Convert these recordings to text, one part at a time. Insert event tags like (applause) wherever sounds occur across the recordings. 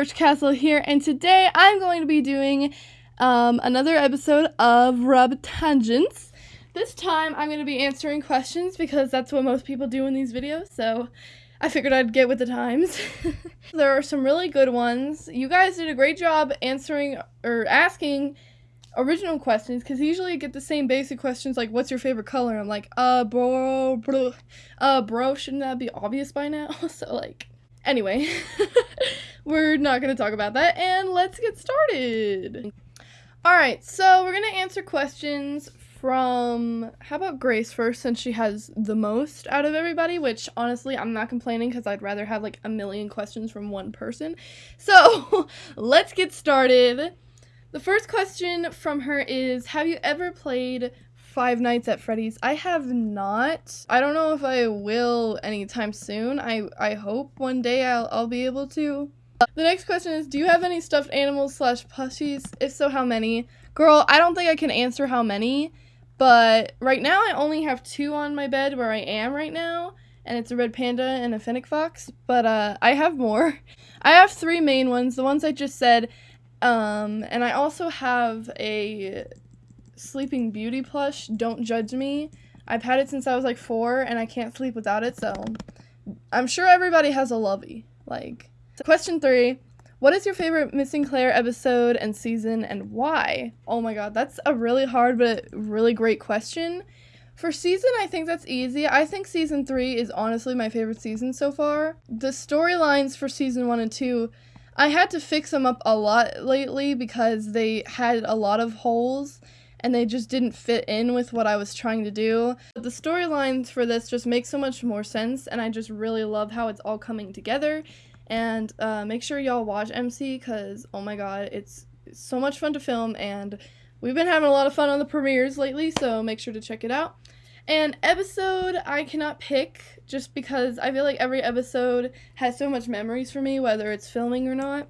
Annabelle Birchcastle here, and today I'm going to be doing um, another episode of Rabbit Tangents. This time I'm going to be answering questions because that's what most people do in these videos, so I figured I'd get with the times. (laughs) there are some really good ones. You guys did a great job answering or asking original questions because usually you get the same basic questions like what's your favorite color i'm like uh bro bro uh bro shouldn't that be obvious by now (laughs) so like anyway (laughs) we're not gonna talk about that and let's get started all right so we're gonna answer questions from how about grace first since she has the most out of everybody which honestly i'm not complaining because i'd rather have like a million questions from one person so (laughs) let's get started the first question from her is Have you ever played Five Nights at Freddy's? I have not. I don't know if I will anytime soon. I, I hope one day I'll, I'll be able to. The next question is Do you have any stuffed animals slash plushies? If so, how many? Girl, I don't think I can answer how many, but right now I only have two on my bed where I am right now and it's a red panda and a fennec fox, but uh, I have more. (laughs) I have three main ones. The ones I just said, um, and I also have a Sleeping Beauty plush, Don't Judge Me. I've had it since I was like four, and I can't sleep without it, so I'm sure everybody has a lovey. Like, question three What is your favorite Missing Claire episode and season, and why? Oh my god, that's a really hard but really great question. For season, I think that's easy. I think season three is honestly my favorite season so far. The storylines for season one and two I had to fix them up a lot lately because they had a lot of holes and they just didn't fit in with what I was trying to do. But the storylines for this just make so much more sense and I just really love how it's all coming together. And uh, make sure y'all watch MC because oh my god, it's so much fun to film and we've been having a lot of fun on the premieres lately, so make sure to check it out. And episode, I cannot pick just because I feel like every episode has so much memories for me, whether it's filming or not.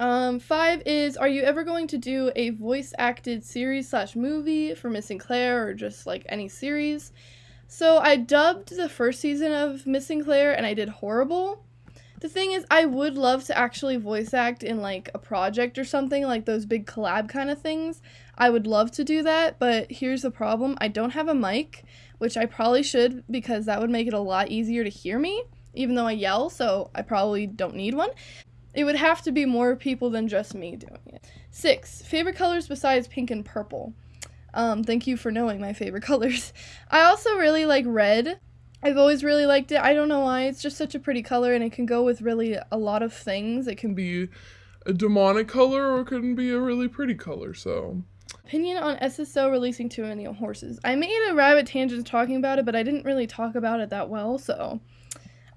Um, five is, are you ever going to do a voice acted series slash movie for Missing Claire or just like any series? So I dubbed the first season of Missing Claire and I did horrible. The thing is, I would love to actually voice act in like a project or something, like those big collab kind of things. I would love to do that, but here's the problem I don't have a mic, which I probably should because that would make it a lot easier to hear me, even though I yell, so I probably don't need one. It would have to be more people than just me doing it. Six, favorite colors besides pink and purple. Um, thank you for knowing my favorite (laughs) colors. I also really like red. I've always really liked it. I don't know why. It's just such a pretty color and it can go with really a lot of things. It can be a demonic color or it can be a really pretty color, so. Opinion on SSO releasing too many horses. I made a rabbit tangent talking about it, but I didn't really talk about it that well, so.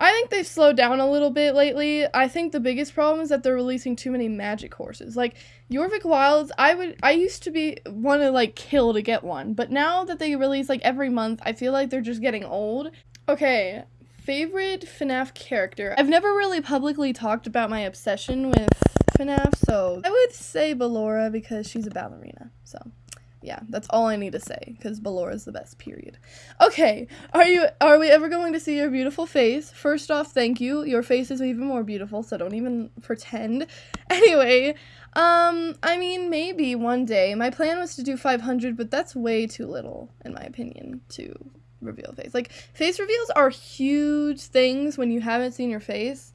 I think they've slowed down a little bit lately. I think the biggest problem is that they're releasing too many magic horses. Like Jorvik Wilds, I would I used to be want to like kill to get one, but now that they release like every month, I feel like they're just getting old. Okay, favorite FNAF character. I've never really publicly talked about my obsession with FNAF, so I would say Ballora because she's a ballerina. So yeah, that's all I need to say because Ballora is the best. Period. Okay, are you? Are we ever going to see your beautiful face? First off, thank you. Your face is even more beautiful, so don't even pretend. (laughs) Anyway, um, I mean, maybe one day. My plan was to do 500, but that's way too little, in my opinion, to reveal face. Like face reveals are huge things when you haven't seen your face.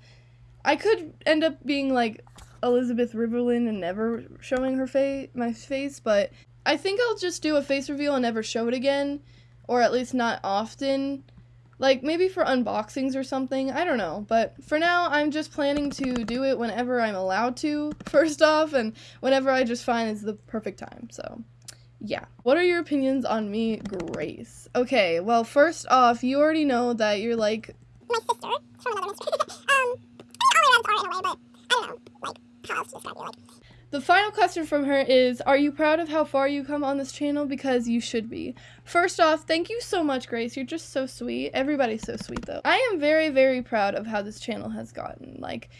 I could end up being like Elizabeth Riverland and never showing her face, my face, but I think I'll just do a face reveal and never show it again, or at least not often. Like maybe for unboxings or something, I don't know. But for now, I'm just planning to do it whenever I'm allowed to, (laughs) first off, and whenever I just find is the perfect time. So, yeah. What are your opinions on me, Grace? Okay, well, first off, you already know that you're like my sister (laughs) from another mister. um, I mean, all my rabbits are in a way, but I don't know, like how else to describe you, like. The final question from her is Are you proud of how far you come on this channel? Because you should be. First off, thank you so much, Grace. You're just so sweet. Everybody's so sweet, though. I am very, very proud of how this channel has gotten. Like,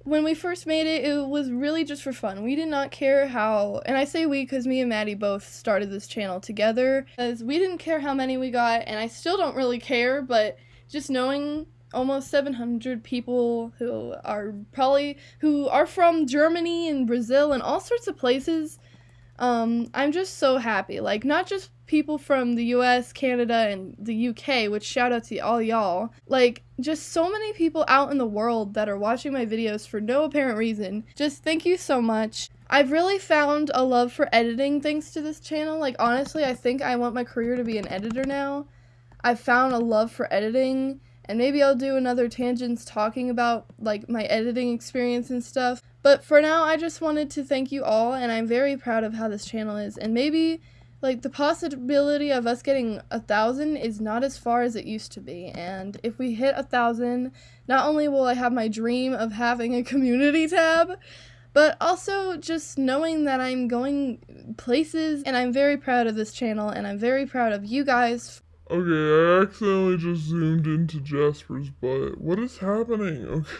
when we first made it, it was really just for fun. We did not care how, and I say we because me and Maddie both started this channel together, because we didn't care how many we got, and I still don't really care, but just knowing almost 700 people who are probably who are from Germany and Brazil and all sorts of places um, I'm just so happy. Like, not just people from the US, Canada, and the UK, which shout out to all y'all. Like, just so many people out in the world that are watching my videos for no apparent reason. Just thank you so much. I've really found a love for editing thanks to this channel. Like, honestly, I think I want my career to be an editor now. I've found a love for editing and maybe I'll do another tangents talking about like my editing experience and stuff. But for now, I just wanted to thank you all, and I'm very proud of how this channel is. And maybe like the possibility of us getting a thousand is not as far as it used to be. And if we hit a thousand, not only will I have my dream of having a (laughs) community tab, but also just knowing that I'm going places and I'm very proud of this channel and I'm very proud of you guys Okay, I accidentally just zoomed into Jasper's butt. What is happening? Okay.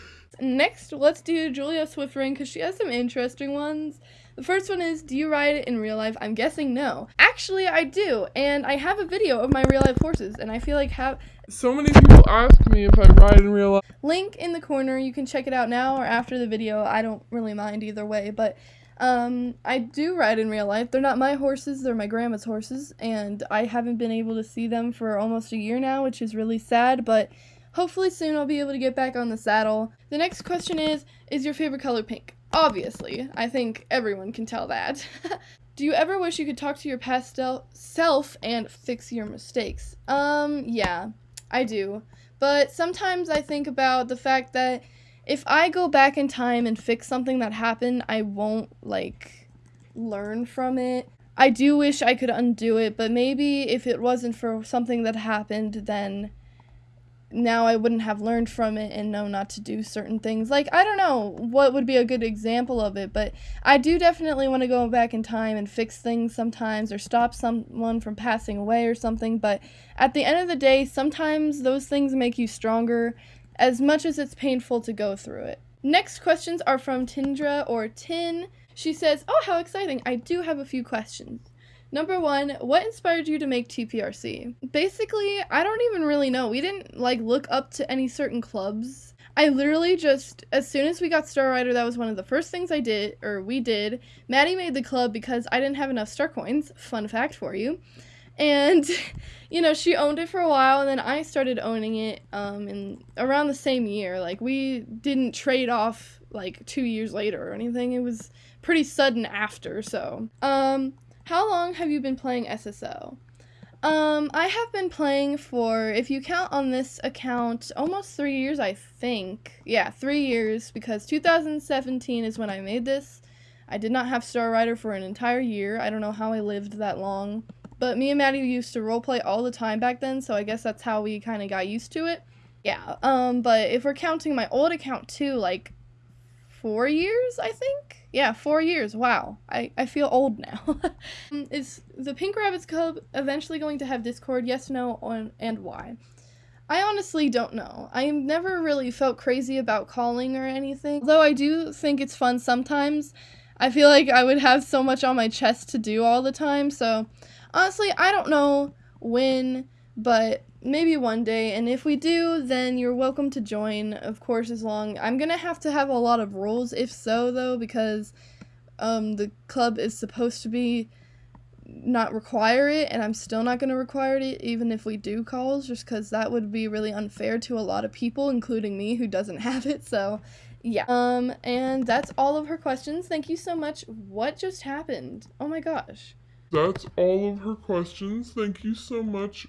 Next, let's do Julia Swiftring because she has some interesting ones. The first one is Do you ride it in real life? I'm guessing no. Actually, I do, and I have a video of my real life horses, and I feel like have. So many people ask me if I ride in real life. Link in the corner. You can check it out now or after the video. I don't really mind either way, but um, I do ride in real life. They're not my horses, they're my grandma's horses, and I haven't been able to see them for almost a year now, which is really sad, but hopefully soon I'll be able to get back on the saddle. The next question is Is your favorite color pink? Obviously, I think everyone can tell that. (laughs) do you ever wish you could talk to your past self and fix your mistakes? Um, yeah, I do. But sometimes I think about the fact that if I go back in time and fix something that happened, I won't like learn from it. I do wish I could undo it, but maybe if it wasn't for something that happened, then now I wouldn't have learned from it and know not to do certain things. Like, I don't know what would be a good example of it, but I do definitely want to go back in time and fix things sometimes or stop someone from passing away or something. But at the end of the day, sometimes those things make you stronger as much as it's painful to go through it. Next questions are from Tindra or Tin. She says, Oh, how exciting! I do have a few questions. Number one, what inspired you to make TPRC? Basically, I don't even really know. We didn't like look up to any certain clubs. I literally just, as soon as we got Star Rider, that was one of the first things I did, or we did. Maddie made the club because I didn't have enough star coins. Fun fact for you. And, (laughs) you know, she owned it for a while, and then I started owning it um, in around the same year. Like, we didn't trade off like two years later or anything. It was pretty sudden after, so. Um, how long have you been playing SSO? Um, I have been playing for, if you count on this account, almost three years, I think. Yeah, three years, because 2017 is when I made this. I did not have Star Rider for an entire year. I don't know how I lived that long. But me and Maddie used to roleplay all the time back then, so I guess that's how we kind of got used to it. Yeah, um, but if we're counting my old account too, like four years, I think? Yeah, four years. Wow. I, I feel old now. (laughs) Is the Pink Rabbits Club eventually going to have Discord? Yes, no, on, and why? I honestly don't know. I never really felt crazy about calling or anything. Though I do think it's fun sometimes. I feel like I would have so much on my chest to do all the time, so honestly, I don't know when, but maybe one day. And if we do, then you're welcome to join, of course, as long. I'm gonna have to have a lot of rules, if so, though, because um, the club is supposed to be not require it, and I'm still not gonna require it, even if we do calls, just because that would be really unfair to a lot of people, including me, who doesn't (laughs) have it. So, yeah. Um, and that's all of her questions. Thank you so much. What just happened? Oh my gosh. That's all of her questions. Thank you so much.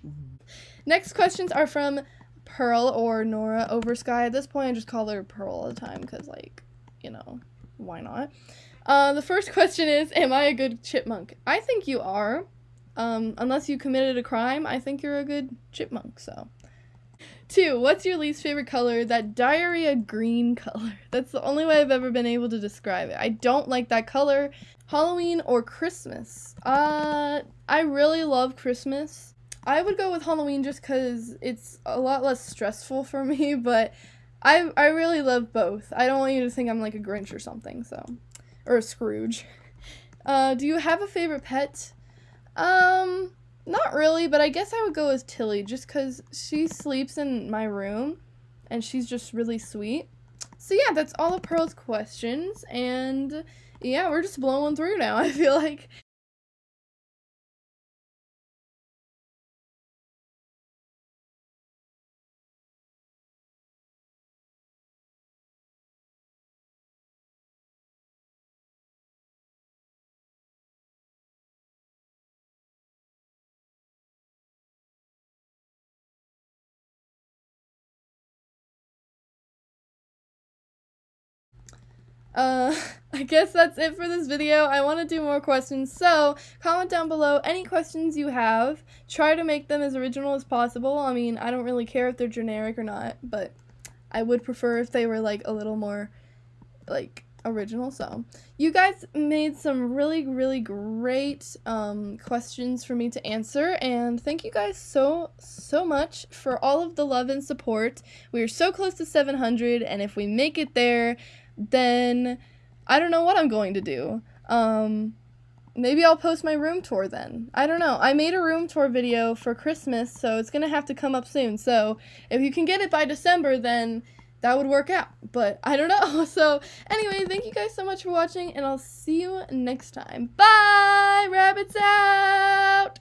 Next questions are from Pearl or Nora Oversky. At this point, I just call her Pearl all the time because, like, you know, why not? Uh, the first (laughs) question is Am I a good chipmunk? I think you are. Um, unless you committed a crime, I think you're a good chipmunk, so. Two, what's your least favorite color? That diarrhea green (laughs) color. That's the only way I've ever been able to describe it. I don't like that color. Halloween or Christmas? Uh, I really love Christmas. I would go with Halloween just because it's a lot less stressful for (laughs) me, but I I really love both. I don't want you to think I'm like a Grinch or something, so or a Scrooge. (laughs) Uh, do you have a favorite pet? Um, not really, but I guess I would go with Tilly just cuz she sleeps in my room and she's just really sweet. So yeah, that's all of Pearl's questions and yeah, we're just blowing through now. (laughs) I feel like Uh, (laughs) I guess that's it for this video. I want to do more questions, so comment down below any questions you have. Try to make them as original as possible. I mean, I don't really care if they're generic or not, but I would prefer if they were like a little more like original. So, you guys made some really really great um questions for me to answer and thank you guys so so much for all of the love and support. We are so close to 700 and if we make it there, then I don't know what I'm going to do. Um, maybe I'll post my room tour then. I don't know. I made a room tour video for Christmas, so it's going to have to come up soon. So if you can get it by December, then that would work out. But I don't know. (laughs) So anyway, thank you guys so much for watching, and I'll see you next time. Bye! Rabbits out!